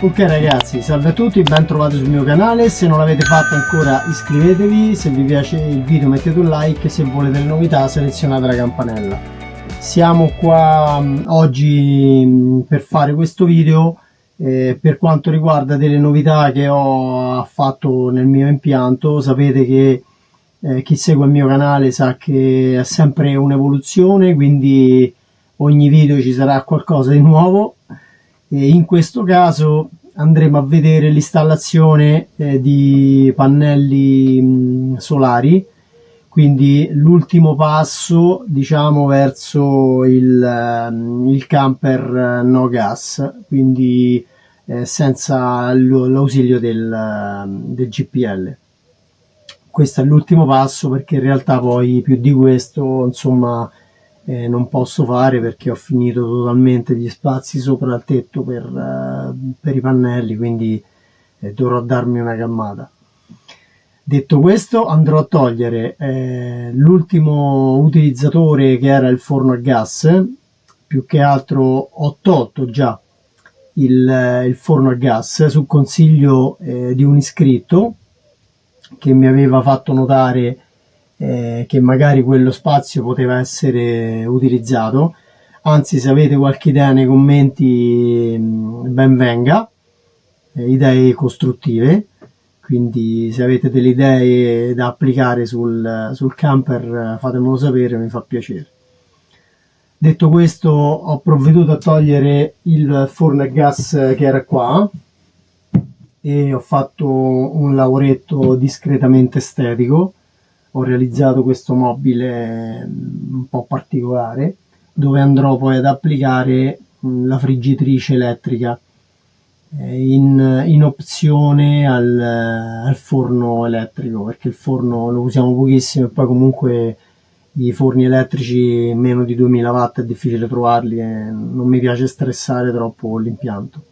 Ok ragazzi, salve a tutti, ben trovati sul mio canale, se non l'avete fatto ancora iscrivetevi, se vi piace il video mettete un like, se volete le novità selezionate la campanella. Siamo qua mh, oggi mh, per fare questo video eh, per quanto riguarda delle novità che ho fatto nel mio impianto, sapete che eh, chi segue il mio canale sa che è sempre un'evoluzione, quindi ogni video ci sarà qualcosa di nuovo e in questo caso andremo a vedere l'installazione eh, di pannelli mh, solari. Quindi l'ultimo passo diciamo verso il, il camper no gas quindi eh, senza l'ausilio del, del GPL questo è l'ultimo passo perché in realtà poi più di questo insomma eh, non posso fare perché ho finito totalmente gli spazi sopra il tetto per, eh, per i pannelli quindi eh, dovrò darmi una calmata. Detto questo andrò a togliere eh, l'ultimo utilizzatore che era il forno a gas. Più che altro ho tolto già il, il forno a gas su consiglio eh, di un iscritto che mi aveva fatto notare eh, che magari quello spazio poteva essere utilizzato. Anzi se avete qualche idea nei commenti mm, ben venga. Eh, idee costruttive. Quindi se avete delle idee da applicare sul, sul camper fatemelo sapere mi fa piacere. Detto questo ho provveduto a togliere il forno a gas che era qua e ho fatto un lavoretto discretamente estetico ho realizzato questo mobile mm, un po' particolare dove andrò poi ad applicare mm, la friggitrice elettrica eh, in, in opzione al, al, forno elettrico perché il forno lo usiamo pochissimo e poi comunque i forni elettrici meno di 2000 watt è difficile trovarli e non mi piace stressare troppo l'impianto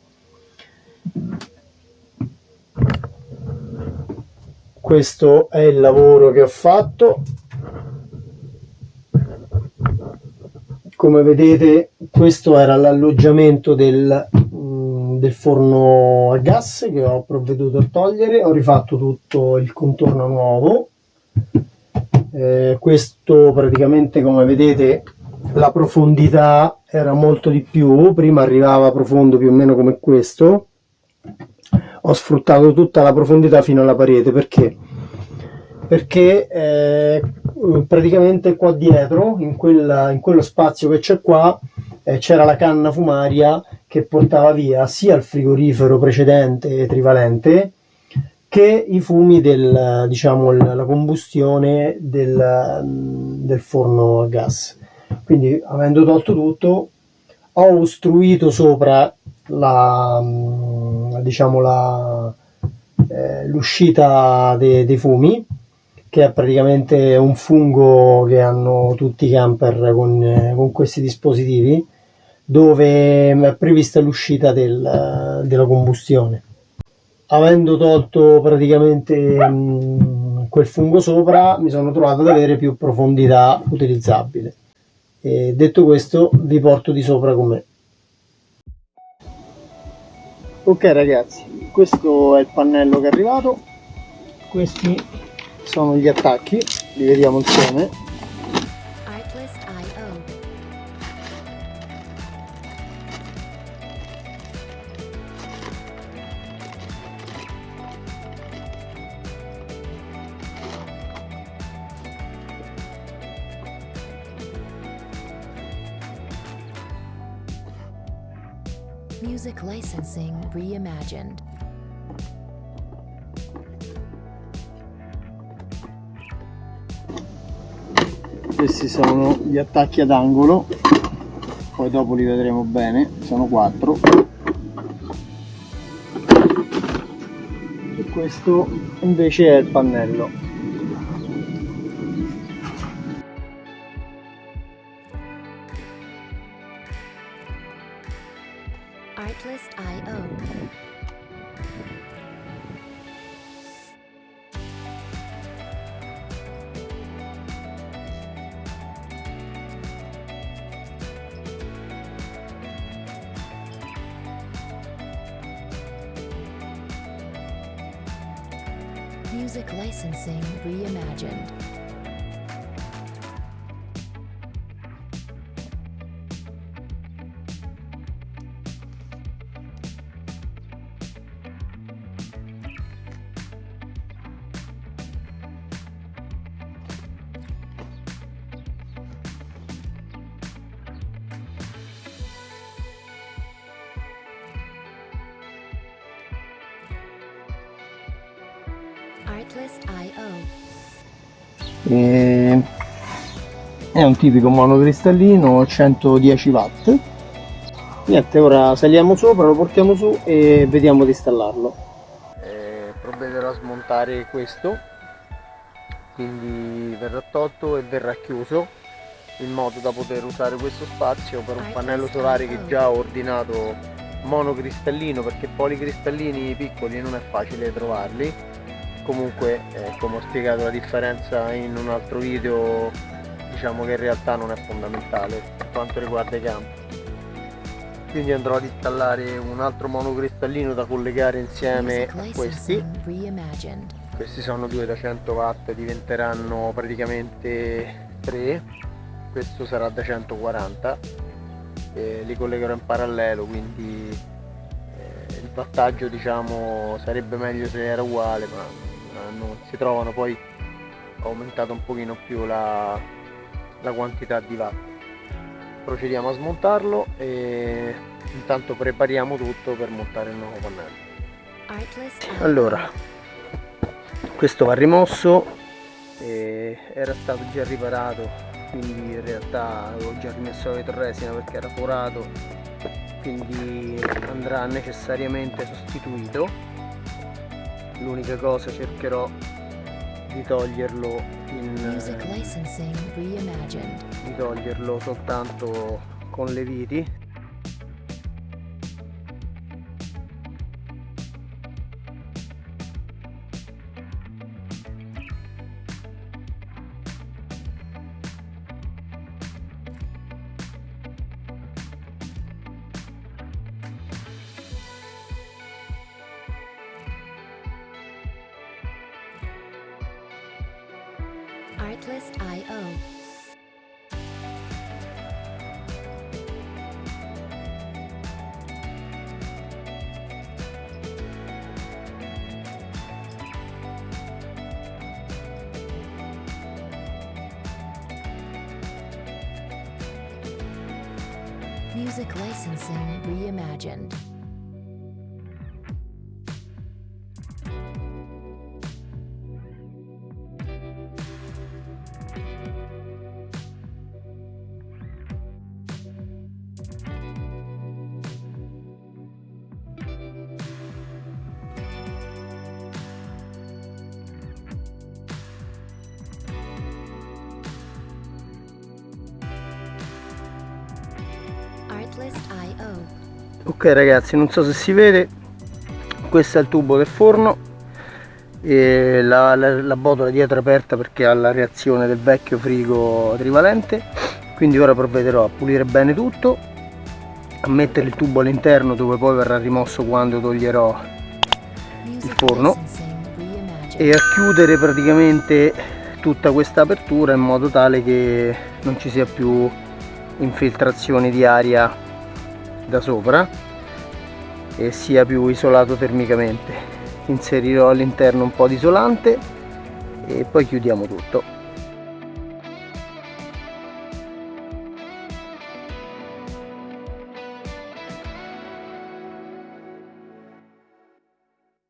questo è il lavoro che ho fatto. Come vedete questo era l'alloggiamento del, mm, del forno a gas che ho provveduto a togliere. Ho rifatto tutto il contorno nuovo. Eh, questo praticamente come vedete la profondità era molto di più. Prima arrivava profondo più o meno come questo ho sfruttato tutta la profondità fino alla parete perché? Perché eh, praticamente qua dietro in, quella, in quello spazio che c'è qua eh, c'era la canna fumaria che portava via sia il frigorifero precedente trivalente che i fumi del diciamo la combustione del, del forno a gas. Quindi avendo tolto tutto ho ostruito sopra la diciamo la, eh, l'uscita dei, dei fumi che è praticamente un fungo che hanno tutti i camper con, eh, con questi dispositivi dove è prevista l'uscita del, della combustione. Avendo tolto praticamente mh, quel fungo sopra mi sono trovato ad avere più profondità utilizzabile. E detto questo vi porto di sopra con me ok ragazzi questo è il pannello che è arrivato. Questi sono gli attacchi li vediamo insieme Music licensing reimagined. Questi sono gli attacchi ad angolo, poi dopo li vedremo bene, sono quattro. E questo invece è il pannello. Artlist.io. Music Licensing Reimagined. E... È un tipico monocristallino 110 watt. Niente, ora saliamo sopra, lo portiamo su e vediamo di installarlo. Eh, provvederò a smontare questo, quindi verrà tolto e verrà chiuso in modo da poter usare questo spazio per un pannello solare che già ho ordinato monocristallino perché policristallini piccoli non è facile trovarli comunque eh, come ho spiegato la differenza in un altro video diciamo che in realtà non è fondamentale per quanto riguarda i campi. Quindi andrò ad installare un altro monocristallino da collegare insieme a questi. questi sono due da 100 watt diventeranno praticamente 3 questo sarà da 140 e li collegherò in parallelo quindi eh, il wattaggio diciamo sarebbe meglio se era uguale ma non si trovano poi ho aumentato un pochino più la, la quantità di watt procediamo a smontarlo e intanto prepariamo tutto per montare il nuovo pannello. Allora questo va rimosso era stato già riparato quindi in realtà avevo già rimesso la vetroresina perché era forato quindi andrà necessariamente sostituito l'unica cosa cercherò di toglierlo in di toglierlo soltanto con le viti Music licensing reimagined. Ok ragazzi non so se si vede. Questo è il tubo del forno. E la, la- la botola dietro è aperta perché ha la reazione del vecchio frigo trivalente. Quindi ora provvederò a pulire bene tutto a mettere il tubo all'interno dove poi verrà rimosso quando toglierò Music forno. e a chiudere praticamente tutta questa apertura in modo tale che non ci sia più infiltrazione di aria da sopra e sia più isolato termicamente. Inserirò all'interno un po' di isolante e poi chiudiamo tutto.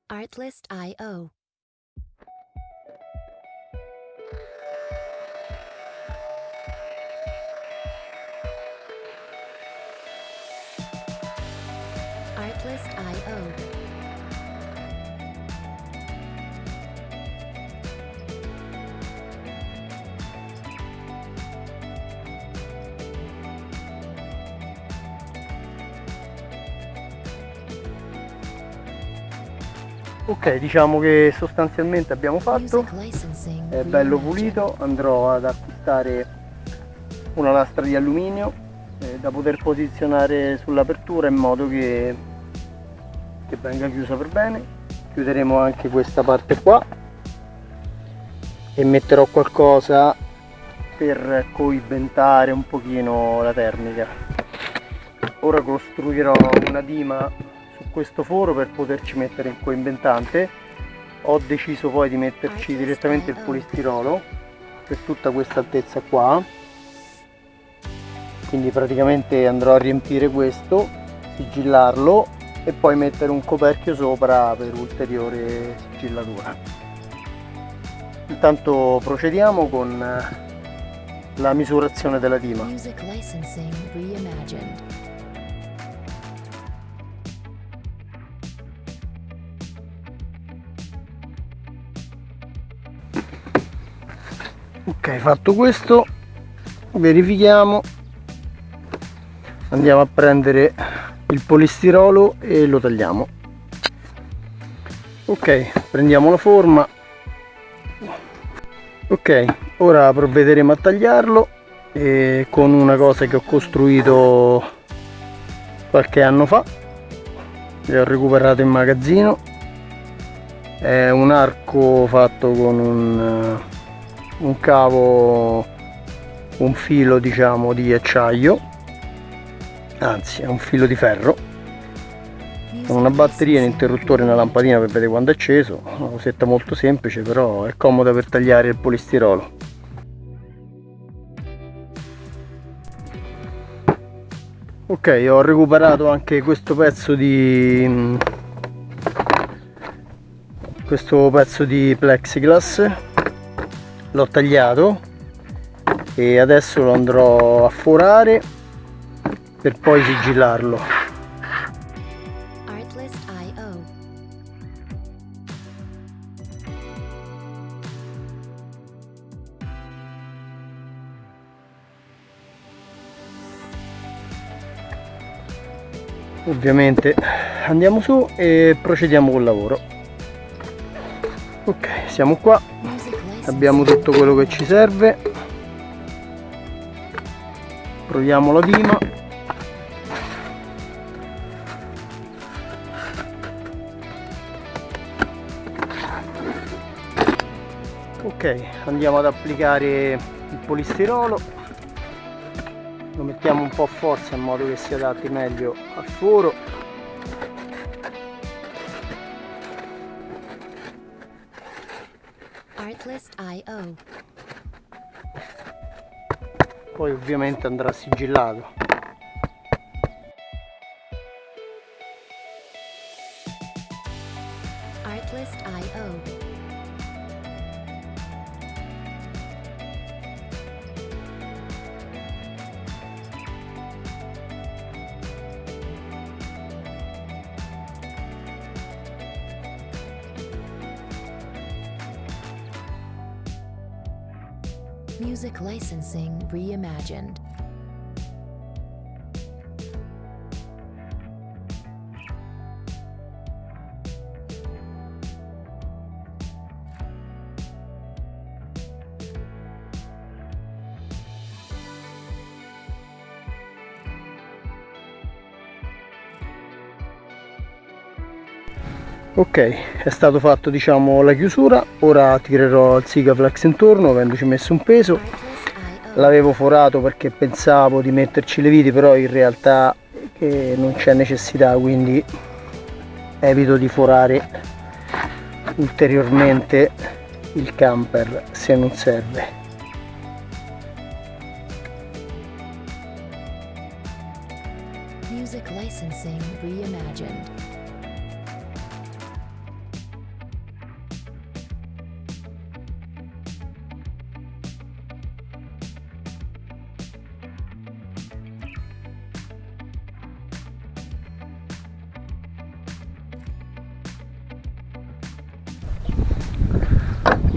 Artlist.io Artlist.io ok diciamo che sostanzialmente abbiamo fatto. è bello pulito. Andrò ad acquistare una lastra di alluminio eh, da poter posizionare sull'apertura in modo che, che venga chiusa per bene. Chiuderemo anche questa parte qua. E metterò qualcosa per coibentare un pochino la termica. Ora costruirò una dima su questo foro per poterci mettere il coibentante. Ho deciso poi di metterci direttamente il polistirolo per tutta questa altezza qua. Quindi praticamente andrò a riempire questo sigillarlo e poi mettere un coperchio sopra per ulteriore sigillatura. Intanto procediamo con la misurazione della dima ok fatto questo verifichiamo. Andiamo a prendere il polistirolo e lo tagliamo. Ok prendiamo la forma. Ok ora provvederemo a tagliarlo e con una cosa che ho costruito qualche anno fa e ho recuperato in magazzino. È un arco fatto con un, un cavo un filo diciamo di acciaio anzi è un filo di ferro. Con una batteria, un interruttore e una lampadina per vedere quando è acceso. Una cosetta molto semplice però è comoda per tagliare il polistirolo. Ok ho recuperato anche questo pezzo di questo pezzo di plexiglass. L'ho tagliato e adesso lo andrò a forare per poi sigillarlo ovviamente andiamo su e procediamo col lavoro. Ok siamo qua. Abbiamo tutto quello che ci serve. Proviamo la dima ok andiamo ad applicare il polistirolo. Lo mettiamo un po' a forza in modo che si adatti meglio al foro. Poi ovviamente andrà sigillato Music licensing reimagined. Ok è stato fatto diciamo la chiusura. Ora tirerò il Sigaflex intorno avendoci messo un peso. L'avevo forato perché pensavo di metterci le viti però in realtà eh, non c'è necessità quindi evito di forare ulteriormente il camper se non serve. Music licensing reimagined.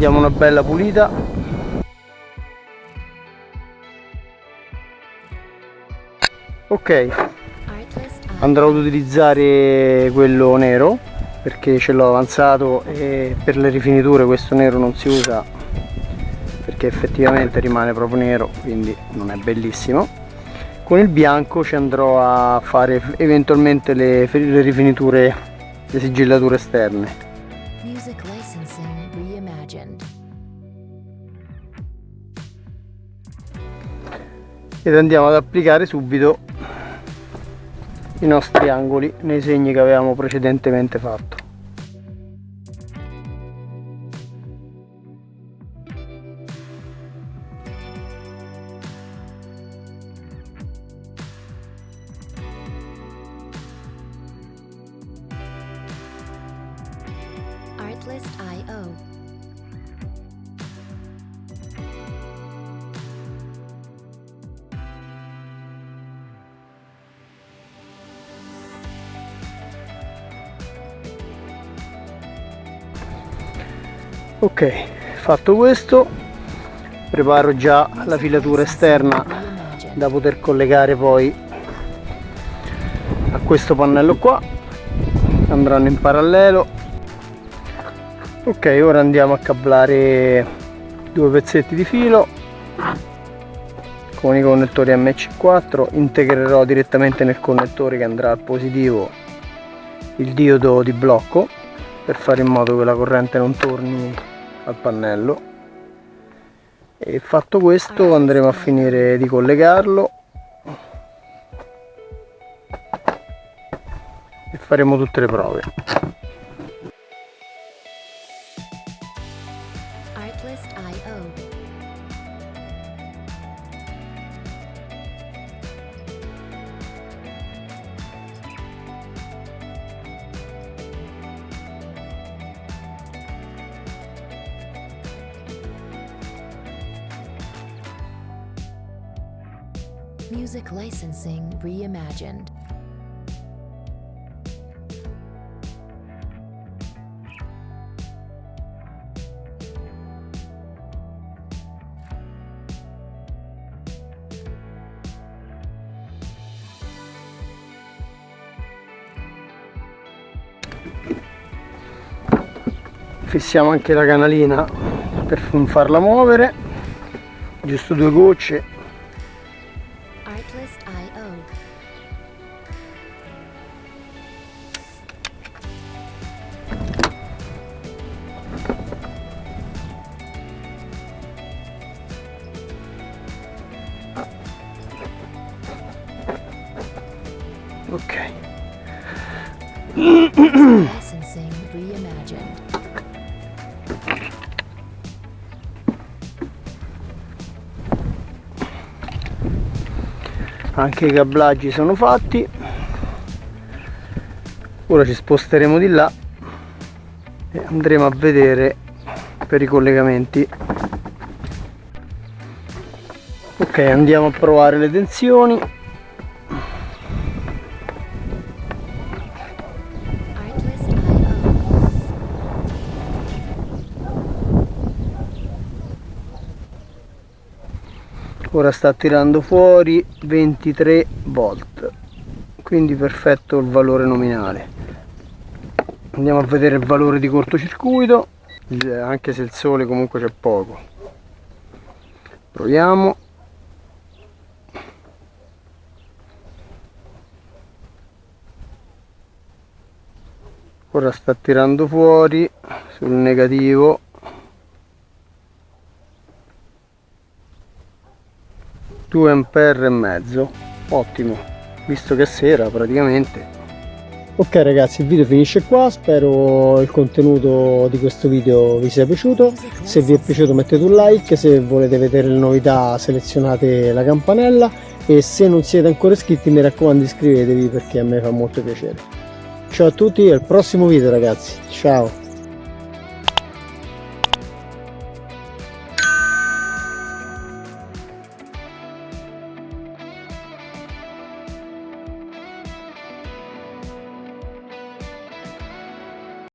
Diamo una bella pulita. Ok. Andrò ad utilizzare quello nero perché ce l'ho avanzato e per le rifiniture questo nero non si usa perché effettivamente rimane proprio nero quindi non è bellissimo. Con il bianco ci andrò a fare eventualmente le, le rifiniture le sigillature esterne ed andiamo ad applicare subito i nostri angoli nei segni che avevamo precedentemente fatto ok fatto questo preparo già la filatura esterna da poter collegare poi a questo pannello qua. Andranno in parallelo. Ok ora andiamo a cablare due pezzetti di filo. Con i connettori MC4 integrerò direttamente nel connettore che andrà al positivo il diodo di blocco per fare in modo che la corrente non torni al pannello. E fatto questo andremo a finire di collegarlo. E faremo tutte le prove fissiamo anche la canalina per non farla muovere. Giusto due gocce. Ok anche i cablaggi sono fatti. Ora ci sposteremo di là e andremo a vedere per i collegamenti. Ok andiamo a provare le tensioni ora sta tirando fuori 23 volt. Quindi perfetto il valore nominale. Andiamo a vedere il valore di cortocircuito. Eh, anche se il sole comunque c'è poco. Proviamo. Ora sta tirando fuori sul negativo due ampere e mezzo. Ottimo. Visto che è sera praticamente. Ok ragazzi il video finisce qua. Spero il contenuto di questo video vi sia piaciuto. Se vi è piaciuto mettete un like. Se volete vedere le novità selezionate la campanella. E se non siete ancora iscritti mi raccomando iscrivetevi perché a me fa molto piacere. Ciao a tutti al prossimo video ragazzi. Ciao